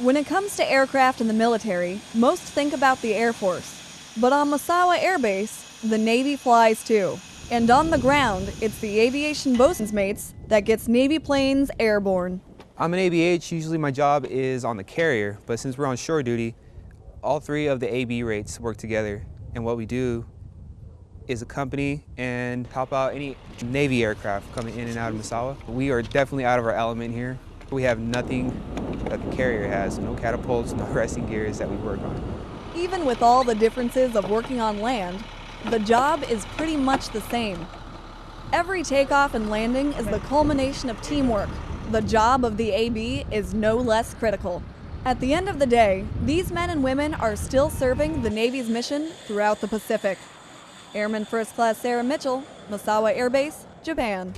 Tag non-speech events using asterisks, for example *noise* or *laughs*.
When it comes to aircraft in the military, most think about the Air Force. But on Misawa Air Base, the Navy flies too. And on the ground, it's the aviation bosun's mates that gets Navy planes airborne. I'm an ABH. Usually my job is on the carrier, but since we're on shore duty, all three of the AB rates work together. And what we do is accompany and help out any Navy aircraft coming in and out of Misawa. We are definitely out of our element here. We have nothing that the carrier has, no catapults, no *laughs* arresting gears that we work on. Even with all the differences of working on land, the job is pretty much the same. Every takeoff and landing is the culmination of teamwork. The job of the AB is no less critical. At the end of the day, these men and women are still serving the Navy's mission throughout the Pacific. Airman First Class Sarah Mitchell, Misawa Air Base, Japan.